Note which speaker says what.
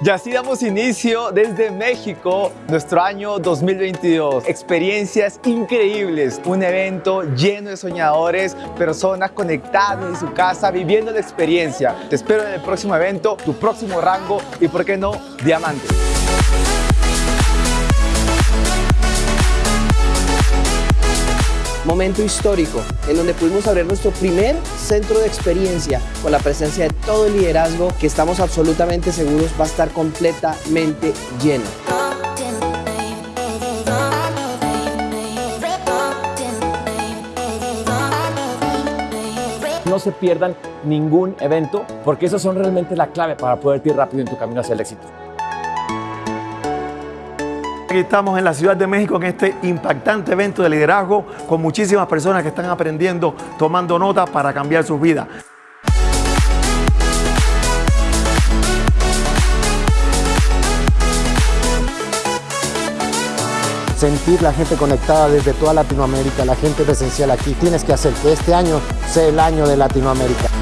Speaker 1: Y así damos inicio desde México nuestro año 2022. Experiencias increíbles, un evento lleno de soñadores, personas conectadas en su casa viviendo la experiencia. Te espero en el próximo evento, tu próximo rango y por qué no, diamante.
Speaker 2: Momento histórico en donde pudimos abrir nuestro primer centro de experiencia con la presencia de todo el liderazgo que estamos absolutamente seguros va a estar completamente lleno.
Speaker 3: No se pierdan ningún evento porque esos son realmente la clave para poder ir rápido en tu camino hacia el éxito.
Speaker 4: Aquí estamos en la Ciudad de México en este impactante evento de liderazgo con muchísimas personas que están aprendiendo, tomando nota para cambiar sus vidas.
Speaker 5: sentir la gente conectada desde toda Latinoamérica, la gente presencial aquí. Tienes que hacer que este año sea el año de Latinoamérica.